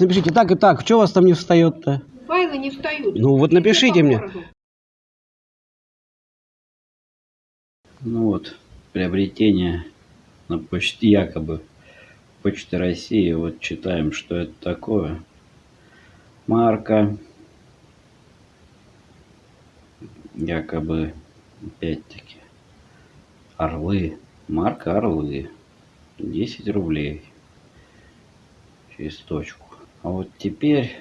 Напишите так и так, что у вас там не встает-то? Файлы не встают. Ну вот напишите мне. Ну вот, приобретение на почте якобы Почты России. Вот читаем, что это такое. Марка. Якобы, опять-таки, орлы. Марка орлы. 10 рублей. Через точку. А вот теперь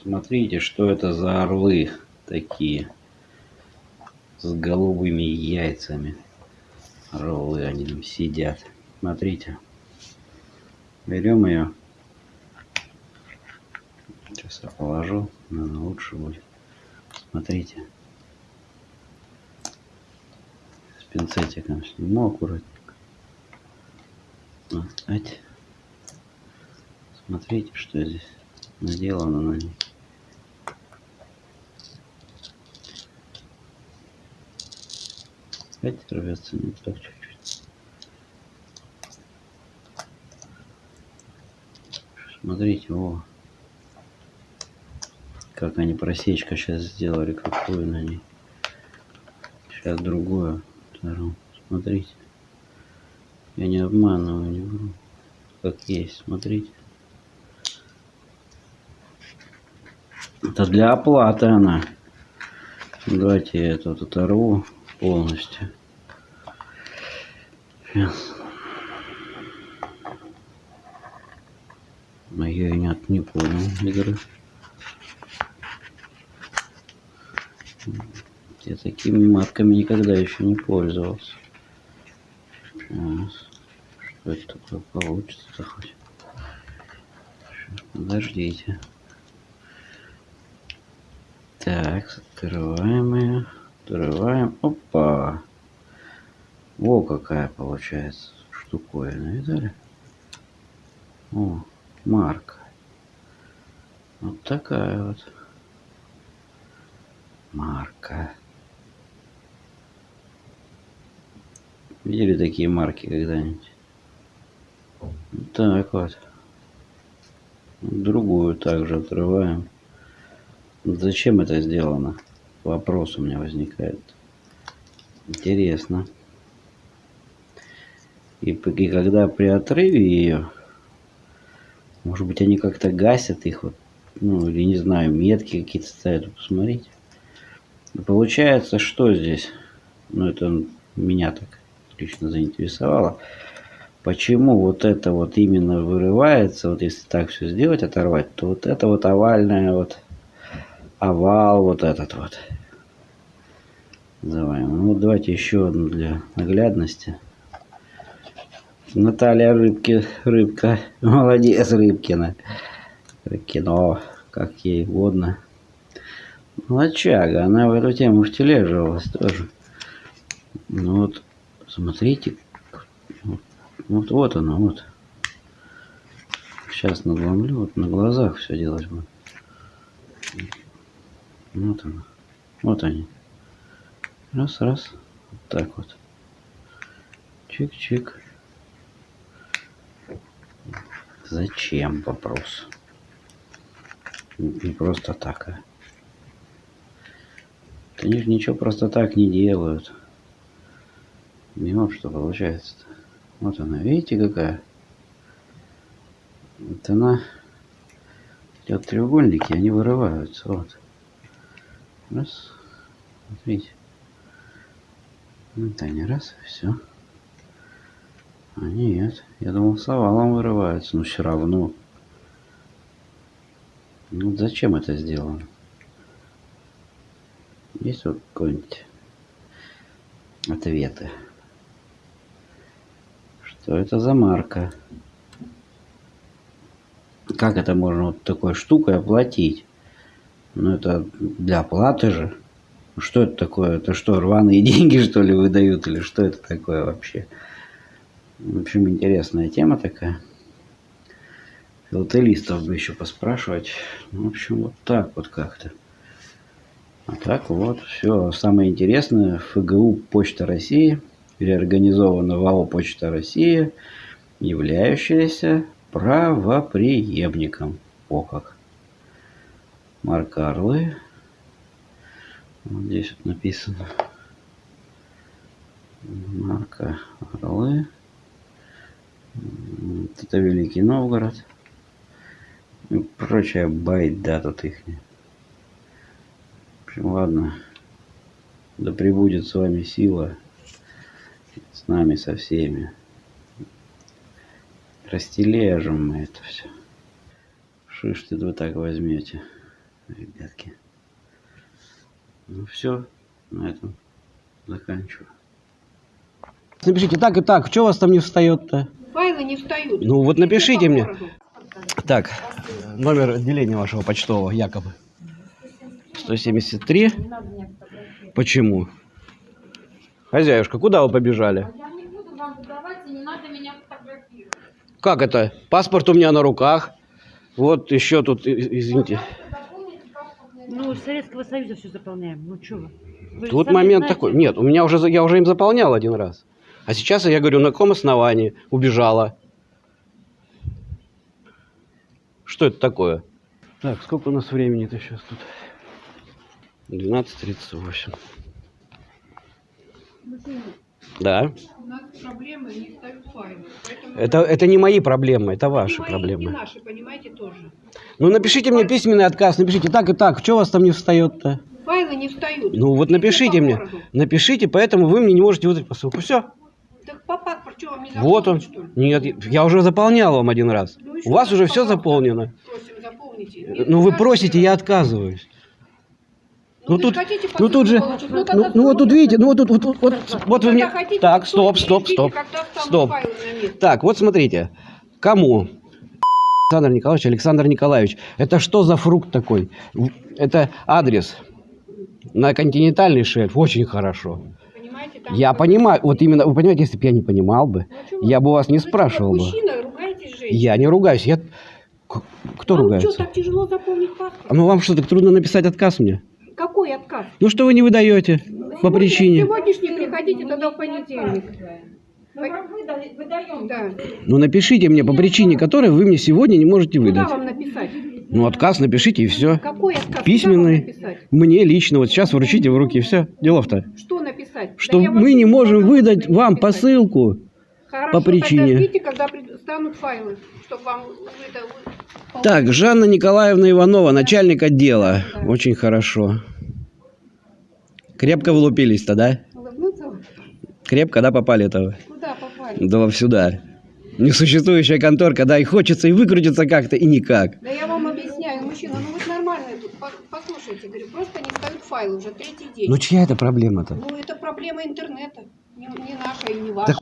смотрите, что это за орлы такие. С голубыми яйцами. Орлы они там сидят. Смотрите. Берем ее. Сейчас я положу. Наверное, лучше будет. Смотрите. С пинцетиком сниму аккуратненько. Вот. Смотрите, что здесь наделано на ней. Опять рвется не так чуть-чуть. Смотрите, о. Как они просечка сейчас сделали, какую на ней. Сейчас другую. Смотрите. Я не обманываю, не вру. Как есть, смотрите. Это для оплаты она. Давайте я это вот оторву полностью. Сейчас. Но я и не, понял игры. Я такими марками никогда еще не пользовался. Сейчас. Что это такое получится хоть? Подождите. Так, открываем ее. Открываем. Опа. Во какая получается штуковина. Видали? О, марка. Вот такая вот. Марка. Видели такие марки когда-нибудь? Так вот. Другую также отрываем. Зачем это сделано? Вопрос у меня возникает. Интересно. И, и когда при отрыве ее, может быть, они как-то гасят их, вот, ну, или не знаю, метки какие-то ставят, посмотрите. Получается, что здесь? Ну, это меня так лично заинтересовало. Почему вот это вот именно вырывается, вот если так все сделать, оторвать, то вот это вот овальная вот овал вот этот вот. Называем. Ну, давайте еще одну для наглядности. Наталья Рыбки, Рыбка, молодец Рыбкина. Кино, как ей угодно. Молодчага, она в эту тему втележивалась тоже. Ну вот, смотрите, вот, вот, она, вот. Сейчас надломлю, вот на глазах все делать буду. Вот она. Вот они. Раз, раз. Вот так вот. Чик-чик. Зачем вопрос? Не просто так, а. Они же ничего просто так не делают. И вот что получается-то. Вот она, видите, какая? Вот она. Вот треугольники, они вырываются. Вот. Раз. Смотрите. Они, раз, все. А нет, я думал, с овалом вырываются, но все равно. Ну зачем это сделано? Есть вот какой-нибудь ответы? Что это за марка? Как это можно вот такой штукой оплатить? Ну это для оплаты же. Что это такое? Это что, рваные деньги, что ли, выдают? Или что это такое вообще? В общем, интересная тема такая. Филателистов бы еще поспрашивать. Ну, в общем, вот так вот как-то. А так вот, все. Самое интересное, ФГУ Почта России, реорганизована в АО Почта России, являющаяся правоприемником. О как. Марка Орлы. Вот здесь вот написано. Марка Орлы. Вот Это Великий Новгород. И прочая байда тут их. В общем, ладно. Да пребудет с вами сила. С нами, со всеми. Растележим мы это все. Ж ты вы так возьмете, ребятки? Ну все, на этом заканчиваю. Напишите так и так, что у вас там не встает-то? Файлы не встают. Ну вот напишите мне. Так, номер отделения вашего почтового, якобы. 173. Почему? Хозяюшка, куда вы побежали? Я не буду вам задавать, и не надо меня фотографировать. Как это? Паспорт у меня на руках. Вот еще тут, извините. Ну, Советского Союза все заполняем. Ну, что вы? Вы же Тут момент знаете. такой. Нет, у меня уже, за- я уже им заполнял один раз. А сейчас я говорю, на каком основании убежала? Что это такое? Так, сколько у нас времени-то сейчас тут? 12.38. Да. У нас проблемы не встают файлы. Поэтому Это, это не мои проблемы, это ваши мои, проблемы. наши, понимаете, тоже. Ну напишите мне письменный отказ, напишите так и так, что у вас там не встает-то? Файлы не встают. Ну вот напишите мне, напишите, поэтому вы мне не можете выдать посылку. Все, Так по паспорту вам не вот он. что ли? Нет, я уже заполнял вам один раз. Ну, У вас уже все заполнено. Просим, заполните. Ну вы просите, я отказываюсь. Ну вы тут, хотите ну тут же, получить, ну ну, ну вот тут видите, ну вот тут, вот, вот, вот, вот вы мне, хотите, так, то стоп, стоп, стоп, стоп. Так, вот смотрите, кому? Александр Николаевич, Александр Николаевич, это что за фрукт такой? Это адрес на континентальный шельф, очень хорошо. Я понимаю, вот именно, вы понимаете, если бы я не понимал бы, Ну, а я бы вас не спрашивал бы. Я не ругаюсь, я... Кто Вам ругается? что, так тяжело заполнить паспорт? Ну вам что, так трудно написать отказ мне? Какой отказ? Ну что вы не выдаете по Сегодня- причине? Сегодняшний приходите тогда в понедельник. Выдали- выдаем. Да. Ну напишите мне по причине, которой вы мне сегодня не можете Куда выдать. вам написать? Ну отказ напишите и все. Какой отказ? Куда Письменный. написать? Мне лично, вот сейчас вручите в руки, все, делов-то. Что написать? Что Да мы не можем выдать написать. вам посылку. Хорошо, по причине. Ждите, когда станут файлы, чтобы вам выда- вы- Так, Жанна Николаевна Иванова, начальник отдела. Очень хорошо. Крепко влупились-то, да? Крепко, да, попали-то? Куда попали? Да сюда. Несуществующая конторка, да, и хочется и выкрутиться как-то, и никак. Да я вам объясняю, мужчина, ну вы нормальные тут. По- Послушайте, говорю, просто не встают файлы уже третий день. Ну чья это проблема-то? Ну, это проблема интернета. Не, не наша и не ваша.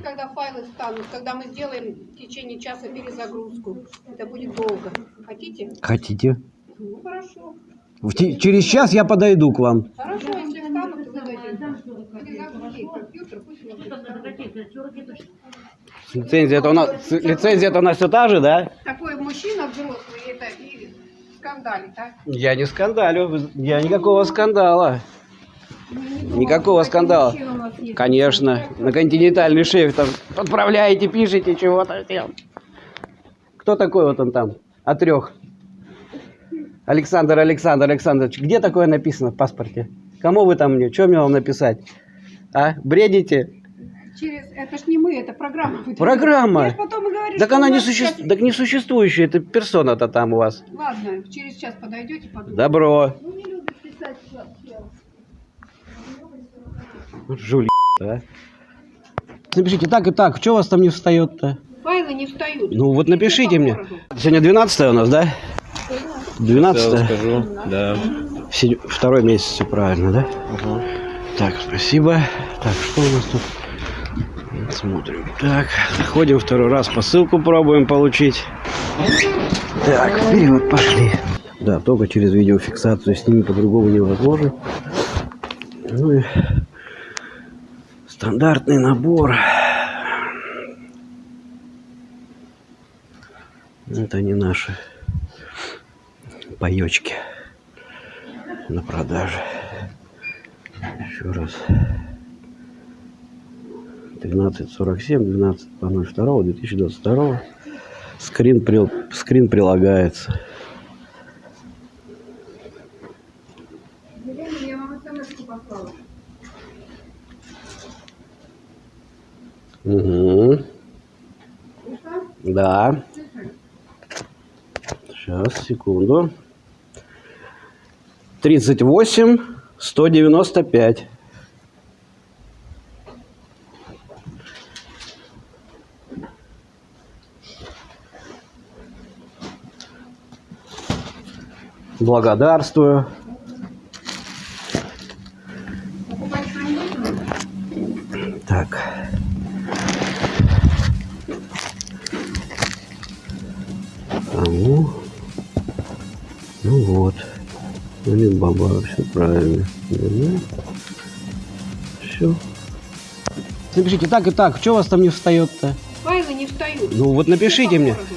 Ждите, когда файлы встанут, когда мы сделаем в течение часа перезагрузку. Это будет долго. Хотите? Хотите? Ну, хорошо. В те- через час я подойду к вам. Хорошо, если встанут, то пусть у вас встанет. Лицензия это у нас, лицензия это у нас все та же, да? Такой мужчина взрослый, это и скандалит, а? Я не скандалю, я никакого скандала. Ну, Никакого скандала. Конечно, на континентальный шеф там отправляете, пишете чего-то. Кто такой вот он там? От трех. Александр, Александр, Александрович, где такое написано в паспорте? Кому вы там мне? Что мне вам написать? А? Бредите? Через... Это ж не мы, это программа. Программа? Я потом говорю, Так она не существует, сейчас- так не существующая, это персона-то там у вас. Ладно, через час подойдете, подумайте. Добро. Ну, не любит писать вообще. Жули, а. Напишите так и так, что у вас там не встает-то? Файлы не встают. Ну вот напишите мне. Сегодня 12 у нас, да? 12 скажу, да. Второй месяц, все правильно, да? Так, спасибо. Так, что у нас тут? Смотрим. Так, заходим второй раз, посылку пробуем получить. Так, вперед, пошли. Да, только через видеофиксацию с ними по-другому невозможно. Ну и стандартный набор. Это не наши паечки на продаже. Еще раз. 1347, 12 02 2022. Скрин, прил- скрин прилагается. Елена, я вам смс послала. Угу. Пришла? Да. Сейчас, секунду. 38 195. Благодарствую. Так. Алибаба, все правильно. Все. Напишите так и так, что у вас там не встает-то? Файлы не встают. Ну вот напишите мне. городу.